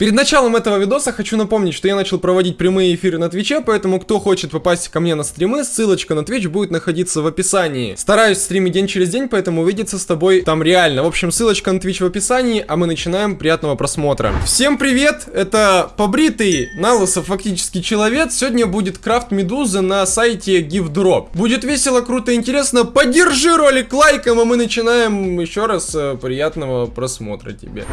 Перед началом этого видоса хочу напомнить, что я начал проводить прямые эфиры на Twitch е, поэтому кто хочет попасть ко мне на стримы, ссылочка на Twitch будет находиться в описании. Стараюсь стримить день через день, поэтому увидеться с тобой там реально. В общем, ссылочка на Твич в описании, а мы начинаем. Приятного просмотра. Всем привет, это побритый налысо фактически человек. Сегодня будет крафт медузы на сайте GiveDrop. Будет весело, круто, интересно. Поддержи ролик лайком, а мы начинаем. Еще раз э, приятного просмотра тебе.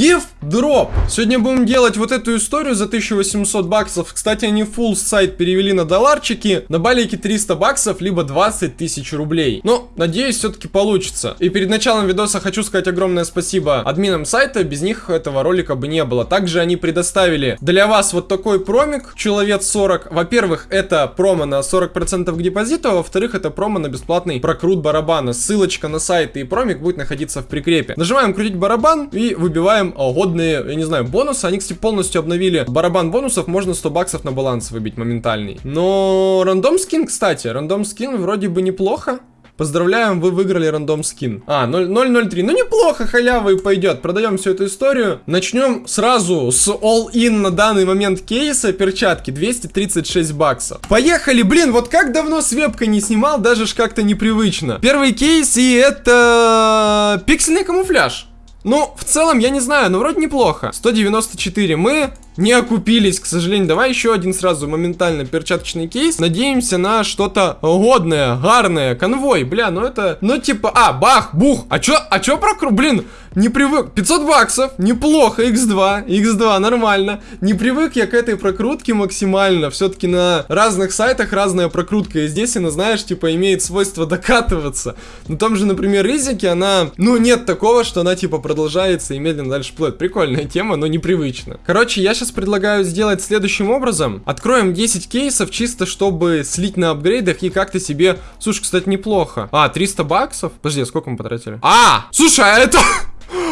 Give Дроп. Сегодня будем делать вот эту историю за 1800 баксов. Кстати, они full сайт перевели на долларчики. На балике 300 баксов, либо 20 тысяч рублей. Но, надеюсь, все-таки получится. И перед началом видоса хочу сказать огромное спасибо админам сайта. Без них этого ролика бы не было. Также они предоставили для вас вот такой промик. Человек 40. Во-первых, это промо на 40% к депозиту. Во-вторых, это промо на бесплатный прокрут барабана. Ссылочка на сайт и промик будет находиться в прикрепе. Нажимаем крутить барабан и выбиваем годный разные, я не знаю, бонусы. Они, кстати, полностью обновили барабан бонусов. Можно 100 баксов на баланс выбить моментальный. Но рандом скин, кстати, рандом скин вроде бы неплохо. Поздравляем, вы выиграли рандом скин. А, 003. Ну неплохо, халява и пойдет. Продаем всю эту историю. Начнем сразу с all-in на данный момент кейса. Перчатки 236 баксов. Поехали, блин, вот как давно с вебкой не снимал, даже ж как-то непривычно. Первый кейс и это пиксельный камуфляж. Ну, в целом, я не знаю, но вроде неплохо. 194 мы не окупились, к сожалению. Давай еще один сразу моментально перчаточный кейс. Надеемся на что-то годное, гарное. Конвой, бля, ну это... Ну типа, а, бах, бух. А чё, а чё прокру... Блин, не привык. 500 баксов, неплохо. X2, X2, нормально. Не привык я к этой прокрутке максимально. Все-таки на разных сайтах разная прокрутка. И здесь она, знаешь, типа имеет свойство докатываться. На том же, например, Ризике она... Ну, нет такого, что она типа продолжается и медленно дальше плывет. Прикольная тема, но непривычно. Короче, я сейчас предлагаю сделать следующим образом. Откроем 10 кейсов, чисто чтобы слить на апгрейдах и как-то себе... Слушай, кстати, неплохо. А, 300 баксов? Подожди, а сколько мы потратили? А! Слушай, а это...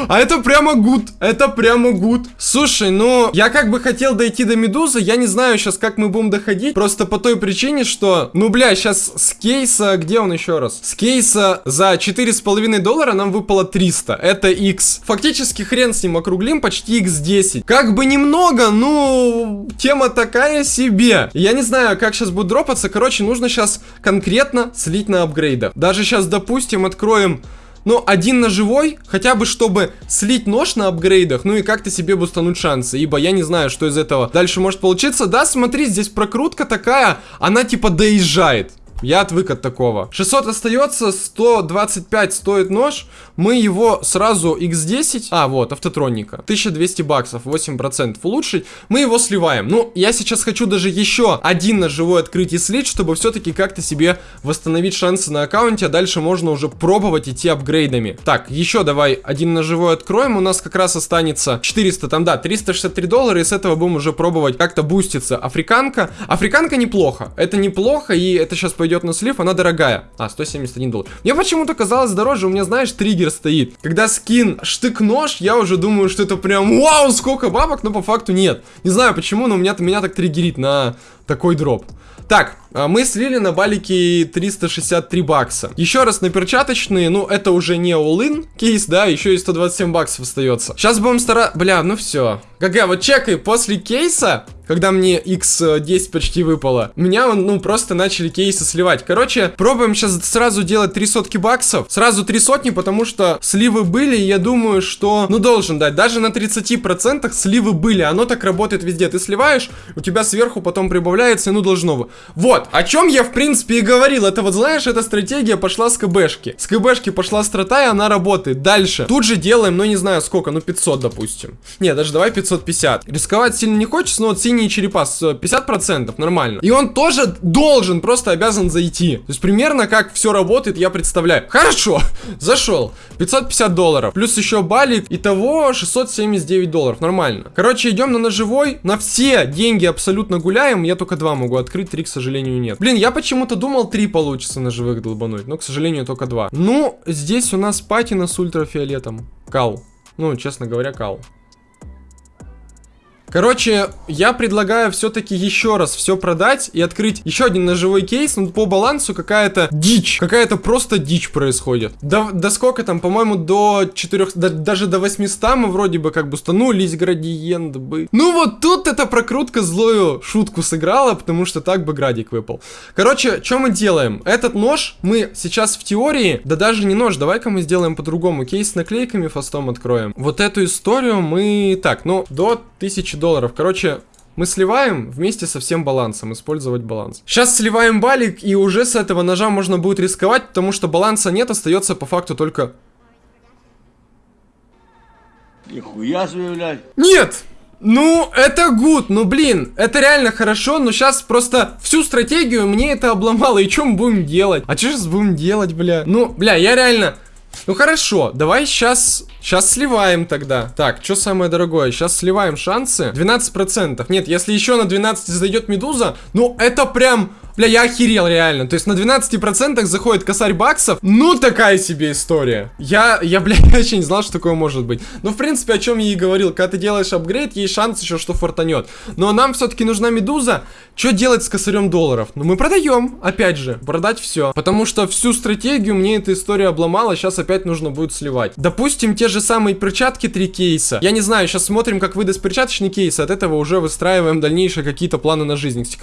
А это прямо гуд. Это прямо гуд. Слушай, ну, я как бы хотел дойти до медузы. Я не знаю сейчас, как мы будем доходить. Просто по той причине, что... Ну, бля, сейчас с кейса... Где он еще раз? С кейса за 4,5 доллара нам выпало 300. Это X. Фактически хрен с ним округлим, почти X10. Как бы немного, ну... Тема такая себе. Я не знаю, как сейчас будет дропаться. Короче, нужно сейчас конкретно слить на апгрейдах. Даже сейчас, допустим, откроем ну, один на живой, хотя бы чтобы слить нож на апгрейдах, ну и как-то себе бустануть шансы, ибо я не знаю, что из этого дальше может получиться. Да, смотри, здесь прокрутка такая, она типа доезжает. Я отвык от такого. 600 остается, 125 стоит нож. Мы его сразу x10, а вот, автотроника. 1200 баксов, 8% улучшить. Мы его сливаем. Ну, я сейчас хочу даже еще один ножевой открыть и слить, чтобы все-таки как-то себе восстановить шансы на аккаунте. А дальше можно уже пробовать идти апгрейдами. Так, еще давай один ножевой откроем. У нас как раз останется 400, там да, 363 доллара. И с этого будем уже пробовать как-то буститься. Африканка. Африканка неплохо. Это неплохо, и это сейчас пойдет идет на слив, она дорогая. А, 171 доллар. Мне почему-то казалось дороже, у меня, знаешь, триггер стоит. Когда скин штык-нож, я уже думаю, что это прям вау, сколько бабок, но по факту нет. Не знаю почему, но у меня, меня так триггерит на такой дроп. Так, а, мы слили на балике 363 бакса. Еще раз на перчаточные, ну это уже не all-in кейс, да, еще и 127 баксов остается. Сейчас будем стараться... Бля, ну все. ГГ, вот чекай, после кейса когда мне x10 почти выпало, меня, ну, просто начали кейсы сливать. Короче, пробуем сейчас сразу делать три сотки баксов. Сразу три сотни, потому что сливы были, я думаю, что, ну, должен дать. Даже на 30% сливы были, оно так работает везде. Ты сливаешь, у тебя сверху потом прибавляется, ну, должно. Вот, о чем я, в принципе, и говорил. Это вот, знаешь, эта стратегия пошла с КБшки. С КБшки пошла страта, и она работает. Дальше. Тут же делаем, ну, не знаю сколько, ну, 500, допустим. Не, даже давай 550. Рисковать сильно не хочется, но вот синий синие черепа с 50%, нормально. И он тоже должен, просто обязан зайти. То есть примерно как все работает, я представляю. Хорошо, зашел. 550 долларов. Плюс еще балик. Итого 679 долларов, нормально. Короче, идем на ножевой. На все деньги абсолютно гуляем. Я только два могу открыть, три, к сожалению, нет. Блин, я почему-то думал, три получится ножевых долбануть. Но, к сожалению, только два. Ну, здесь у нас патина с ультрафиолетом. Кал. Ну, честно говоря, кал. Короче, я предлагаю все-таки еще раз все продать и открыть еще один ножевой кейс. Ну, по балансу какая-то дичь. Какая-то просто дичь происходит. До, до сколько там, по-моему, до 4... До, даже до 800 мы вроде бы как бы станулись градиент бы. Ну вот тут эта прокрутка злую шутку сыграла, потому что так бы градик выпал. Короче, что мы делаем? Этот нож мы сейчас в теории... Да даже не нож, давай-ка мы сделаем по-другому. Кейс с наклейками фастом откроем. Вот эту историю мы... Так, ну, до 1000 долларов. Короче, мы сливаем вместе со всем балансом, использовать баланс. Сейчас сливаем балик, и уже с этого ножа можно будет рисковать, потому что баланса нет, остается по факту только... Нихуя себе, блядь. Нет! Ну, это гуд, ну блин, это реально хорошо, но сейчас просто всю стратегию мне это обломало, и что мы будем делать? А что сейчас будем делать, бля? Ну, бля, я реально... Ну хорошо, давай сейчас Сейчас сливаем тогда. Так, что самое дорогое? Сейчас сливаем шансы. 12%. Нет, если еще на 12 зайдет медуза, ну это прям... Бля, я охерел реально. То есть на 12% заходит косарь баксов. Ну, такая себе история. Я, я, бля, вообще не знал, что такое может быть. Ну, в принципе, о чем я и говорил. Когда ты делаешь апгрейд, есть шанс еще, что фортанет. Но нам все-таки нужна медуза. Что делать с косарем долларов? Ну, мы продаем. Опять же, продать все. Потому что всю стратегию мне эта история обломала. Сейчас опять нужно будет сливать. Допустим, те же самые перчатки, три кейса. Я не знаю, сейчас смотрим, как выдаст перчаточный кейс. От этого уже выстраиваем дальнейшие какие-то планы на жизнь. Кстати,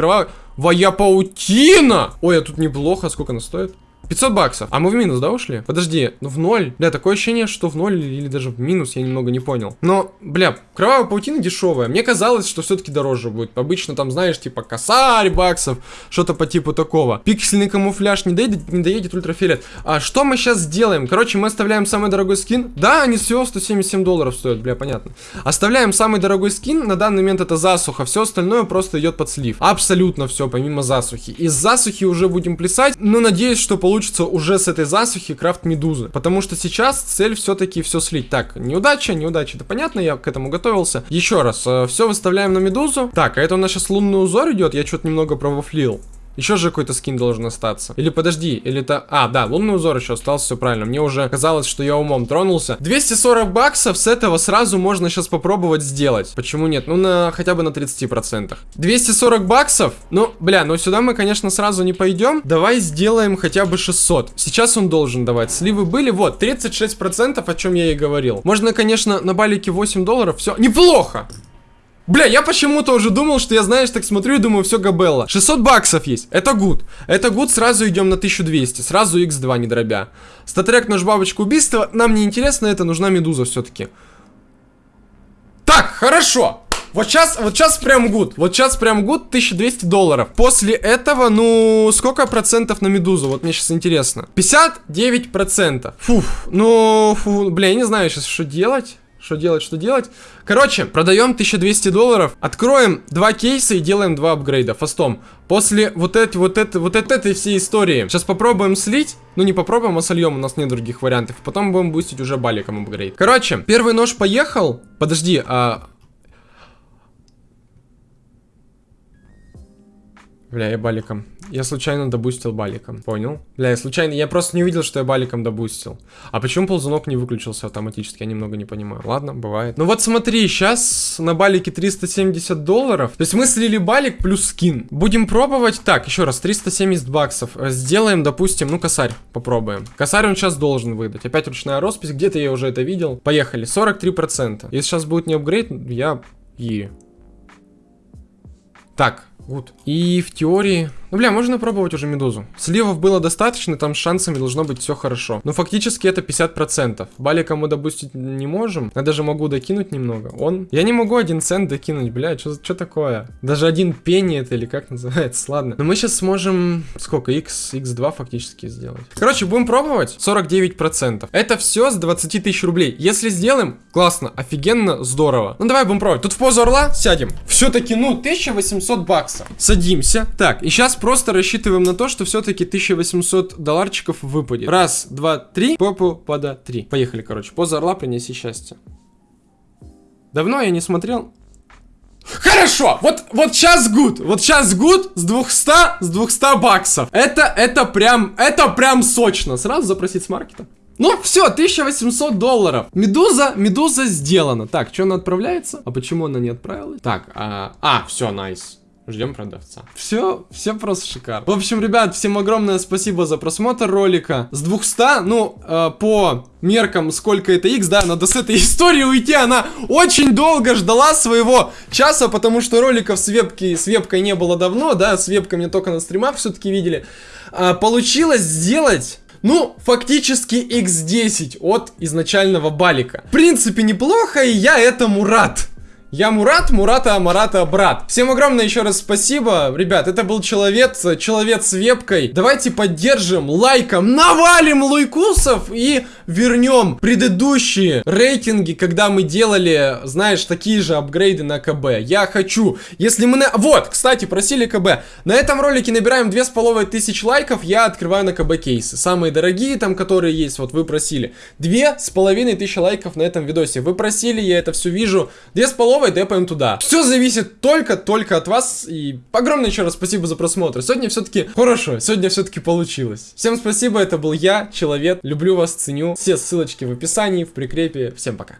кровавая паутина! Ой, а тут неплохо. Сколько она стоит? 500 баксов. А мы в минус, да, ушли? Подожди, ну в ноль. Бля, такое ощущение, что в ноль или даже в минус, я немного не понял. Но, бля, кровавая паутина дешевая. Мне казалось, что все-таки дороже будет. Обычно там, знаешь, типа косарь баксов, что-то по типу такого. Пиксельный камуфляж не доедет, не доедет ультрафиолет. А что мы сейчас сделаем? Короче, мы оставляем самый дорогой скин. Да, они все 177 долларов стоят, бля, понятно. Оставляем самый дорогой скин. На данный момент это засуха. Все остальное просто идет под слив. Абсолютно все, помимо засухи. Из засухи уже будем плясать. Но надеюсь, что получится получится уже с этой засухи крафт медузы. Потому что сейчас цель все-таки все слить. Так, неудача, неудача, это понятно, я к этому готовился. Еще раз, э, все выставляем на медузу. Так, а это у нас сейчас лунный узор идет, я что-то немного провофлил. Еще же какой-то скин должен остаться. Или подожди, или это... А, да, лунный узор еще остался, все правильно. Мне уже казалось, что я умом тронулся. 240 баксов с этого сразу можно сейчас попробовать сделать. Почему нет? Ну, на хотя бы на 30%. 240 баксов? Ну, бля, ну сюда мы, конечно, сразу не пойдем. Давай сделаем хотя бы 600. Сейчас он должен давать. Сливы были, вот, 36%, о чем я и говорил. Можно, конечно, на балике 8 долларов. Все, неплохо. Бля, я почему-то уже думал, что я, знаешь, так смотрю и думаю, все габелла. 600 баксов есть. Это good. Это good, сразу идем на 1200. Сразу x2, не дробя. StatTrak, нож, бабочка, убийство. Нам не интересно это, нужна медуза все-таки. Так, хорошо. Вот сейчас, вот сейчас прям good. Вот сейчас прям good 1200 долларов. После этого, ну, сколько процентов на медузу? Вот мне сейчас интересно. 59 процентов. Фух, ну, фу, бля, я не знаю сейчас, что делать. Что делать, что делать? Короче, продаем 1200 долларов, откроем два кейса и делаем два апгрейда фастом. После вот этой, вот этой, вот этой всей истории. Сейчас попробуем слить. Ну, не попробуем, а сольем, у нас нет других вариантов. Потом будем бустить уже баликом апгрейд. Короче, первый нож поехал. Подожди, а... Бля, я баликом. Я случайно добустил баликом. Понял? Бля, я случайно... Я просто не увидел, что я баликом добустил. А почему ползунок не выключился автоматически? Я немного не понимаю. Ладно, бывает. Ну вот смотри, сейчас на балике 370 долларов. То есть мы слили балик плюс скин. Будем пробовать. Так, еще раз, 370 баксов. Сделаем, допустим, ну косарь попробуем. Косарь он сейчас должен выдать. Опять ручная роспись. Где-то я уже это видел. Поехали. 43%. Если сейчас будет не апгрейд, я... И... Так, вот. И в теории... Ну, бля, можно пробовать уже медузу. Сливов было достаточно, там с шансами должно быть все хорошо. Но фактически это 50%. Балика мы допустить не можем. Я даже могу докинуть немного. Он... Я не могу один цент докинуть, бля, что такое? Даже один пенни это или как называется, ладно. Но мы сейчас сможем... Сколько? X, X2 фактически сделать. Короче, будем пробовать. 49%. Это все с 20 тысяч рублей. Если сделаем, классно, офигенно, здорово. Ну, давай будем пробовать. Тут в позу орла сядем. Все-таки, ну, 1800 баксов. Садимся. Так, и сейчас просто рассчитываем на то, что все-таки 1800 долларчиков выпадет. Раз, два, три. Попу пода три. Поехали, короче. Поза орла принеси счастье. Давно я не смотрел. Хорошо, вот, вот сейчас good, вот сейчас good с 200, с 200 баксов. Это, это прям, это прям сочно. Сразу запросить с маркета. Ну, все, 1800 долларов. Медуза, медуза сделана. Так, что она отправляется? А почему она не отправилась? Так, а, а все, nice. Ждем продавца. Все, все просто шикарно. В общем, ребят, всем огромное спасибо за просмотр ролика. С 200, ну, э, по меркам, сколько это x, да, надо с этой истории уйти. Она очень долго ждала своего часа, потому что роликов с, вебки, с вебкой не было давно, да, с вебкой мне только на стримах все-таки видели. А, получилось сделать... Ну, фактически x10 от изначального балика. В принципе, неплохо, и я этому рад. Я Мурат, Мурата, Марата, брат. Всем огромное еще раз спасибо. Ребят, это был человек, человек с вебкой. Давайте поддержим лайком, навалим лайкусов и вернем предыдущие рейтинги, когда мы делали, знаешь, такие же апгрейды на КБ. Я хочу, если мы на... Вот, кстати, просили КБ. На этом ролике набираем 2500 лайков, я открываю на КБ кейсы. Самые дорогие там, которые есть, вот вы просили. 2500 лайков на этом видосе. Вы просили, я это все вижу. 2500 давай депаем туда. Все зависит только-только от вас. И огромное еще раз спасибо за просмотр. Сегодня все-таки хорошо, сегодня все-таки получилось. Всем спасибо, это был я, Человек. Люблю вас, ценю. Все ссылочки в описании, в прикрепе. Всем пока.